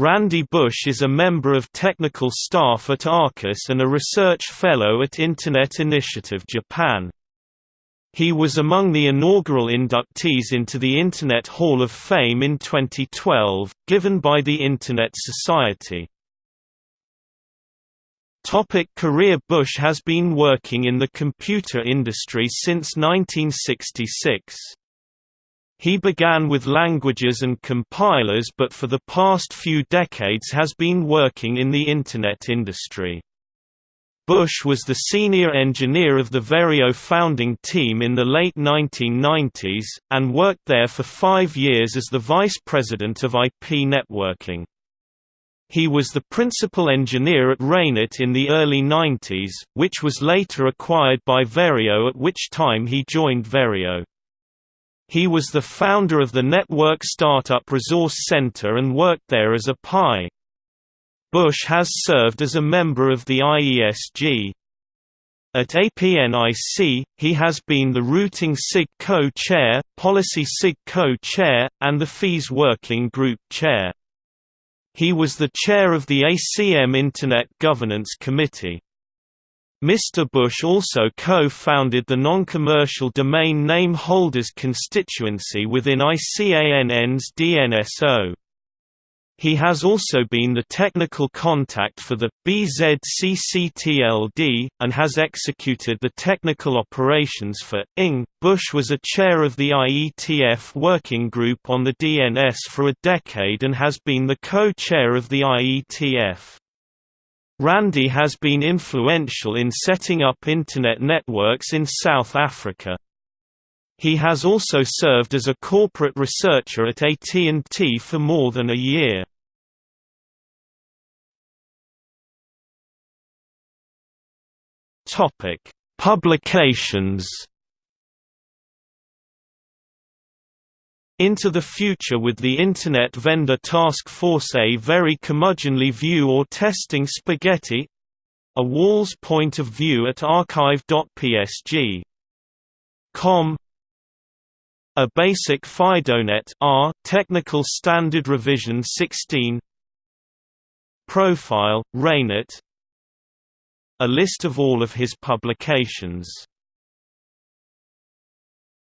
Randy Bush is a member of technical staff at Arrcus and a research fellow at Internet Initiative Japan. He was among the inaugural inductees into the Internet Hall of Fame in 2012, given by the Internet Society. Topic career Bush has been working in the computer industry since 1966. He began with languages and compilers but for the past few decades has been working in the Internet industry. Bush was the senior engineer of the Verio founding team in the late 1990s, and worked there for five years as the vice president of IP networking. He was the principal engineer at RAINet in the early 90s, which was later acquired by Verio at which time he joined Verio. He was the founder of the Network Startup Resource Center and worked there as a PI. Bush has served as a member of the IESG. At APNIC, he has been the Routing SIG co-chair, Policy SIG co-chair, and the Fees Working Group chair. He was the chair of the ACM Internet Governance Committee. Mr. Bush also co-founded the non-commercial domain name holders constituency within ICANN's DNSO. He has also been the technical contact for the BZCCTLD, and has executed the technical operations for ING. Bush was a chair of the IETF working group on the DNS for a decade and has been the co-chair of the IETF. Randy has been influential in setting up Internet networks in South Africa. He has also served as a corporate researcher at AT&T for more than a year. Publications. Into the Future with the Internet Vendor Task Force A very curmudgeonly view or testing spaghetti a Wall's point of view at archive.psg. Com A basic FidoNet R Technical Standard Revision 16 Profile, RAINet A list of all of his publications